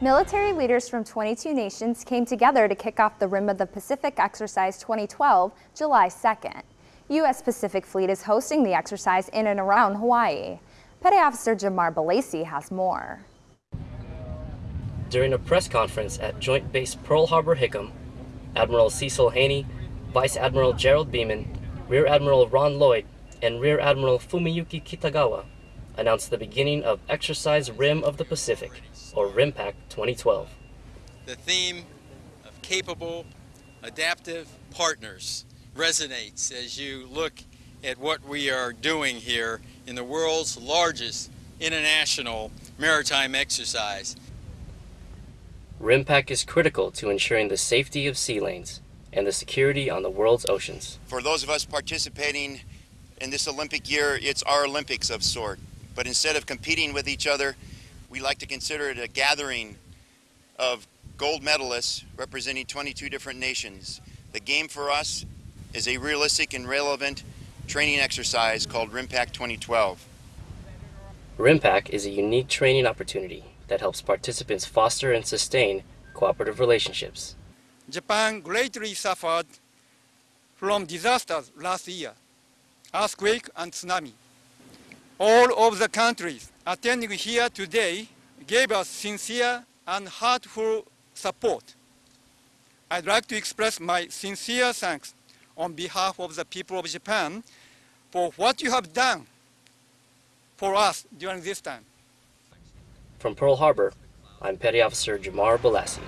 Military leaders from 22 nations came together to kick off the Rim of the Pacific Exercise 2012, July 2nd. U.S. Pacific Fleet is hosting the exercise in and around Hawaii. Petty Officer Jamar Balasi has more. During a press conference at Joint Base Pearl Harbor Hickam, Admiral Cecil Haney, Vice Admiral Gerald Beaman, Rear Admiral Ron Lloyd, and Rear Admiral Fumiyuki Kitagawa announced the beginning of Exercise Rim of the Pacific, or RIMPAC 2012. The theme of capable, adaptive partners resonates as you look at what we are doing here in the world's largest international maritime exercise. RIMPAC is critical to ensuring the safety of sea lanes and the security on the world's oceans. For those of us participating in this Olympic year, it's our Olympics of sort. But instead of competing with each other, we like to consider it a gathering of gold medalists representing 22 different nations. The game for us is a realistic and relevant training exercise called RIMPAC 2012. RIMPAC is a unique training opportunity that helps participants foster and sustain cooperative relationships. Japan greatly suffered from disasters last year, earthquake and tsunami all of the countries attending here today gave us sincere and heartful support. I'd like to express my sincere thanks on behalf of the people of Japan for what you have done for us during this time. From Pearl Harbor, I'm Petty Officer Jamar Balasi.